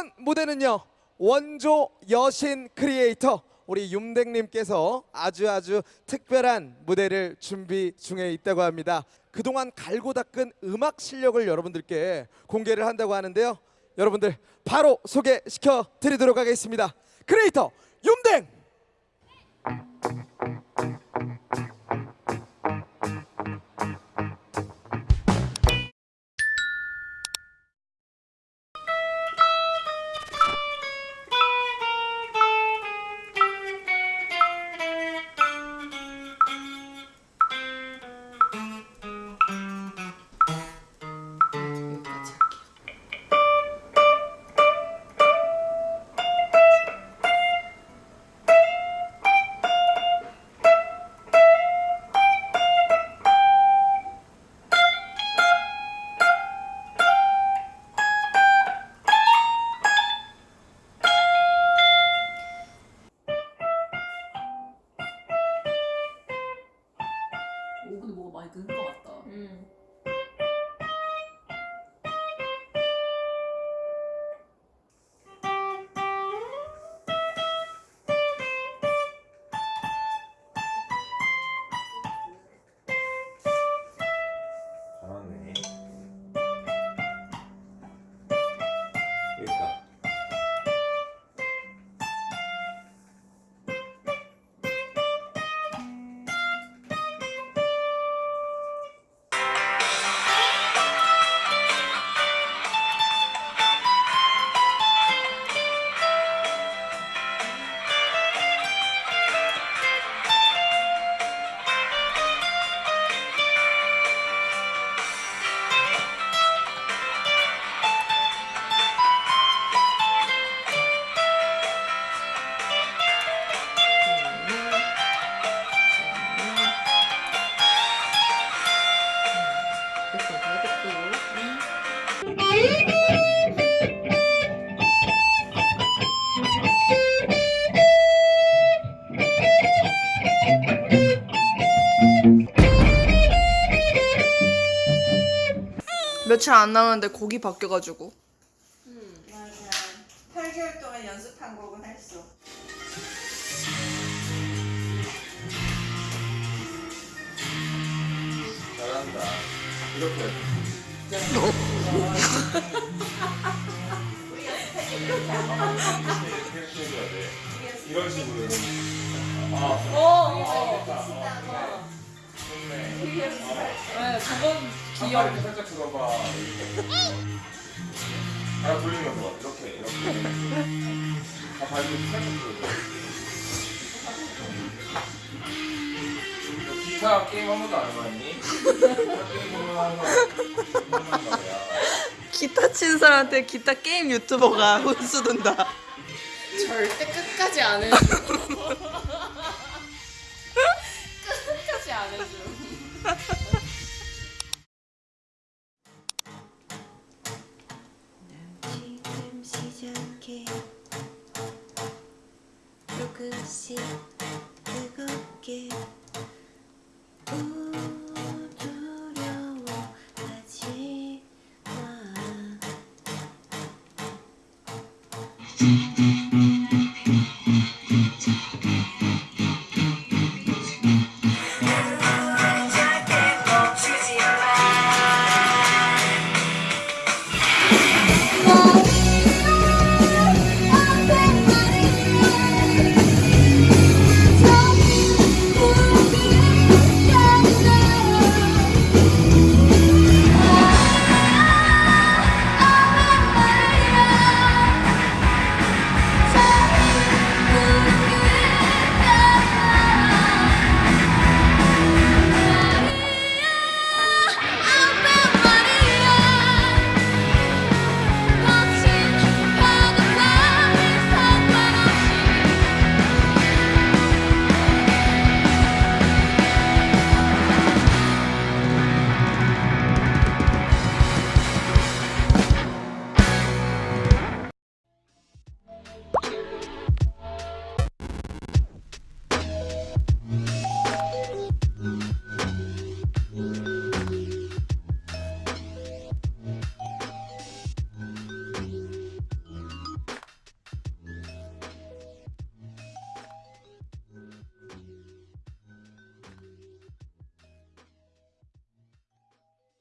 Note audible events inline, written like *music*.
이번 무대는요 원조 여신 크리에이터 우리 윤댕님께서 아주 아주 특별한 무대를 준비 중에 있다고 합니다. 그동안 갈고 닦은 음악 실력을 여러분들께 공개를 한다고 하는데요. 여러분들 바로 소개시켜 드리도록 하겠습니다. 크리에이터 윤댕. 오 근데 뭐가 많이 는 것 같다. 음. 며칠 안 남았는데 곡이 바뀌어가지고 맞아. 8개월 동안 연습한 곡은 했어. 잘한다. 이렇게 *laughs* 이렇게 해줘야 돼. 이런 식으로. 아, 오. 좋다. 좋네. 네, 저건 귀여워. 이렇게 살짝 들어봐. 아, 돌리면서 봐. 이렇게, 이렇게. 아, 발을 살짝 들어줘. 너 기타 게임 한 번도 안 해봤니? 기타 친 사람한테 기타 게임 유튜버가 *laughs* 혼수 든다 절대 끝까지 안 해 *laughs* 지금 시작해. 조금씩 뜨겁게. 우 두려워하지 마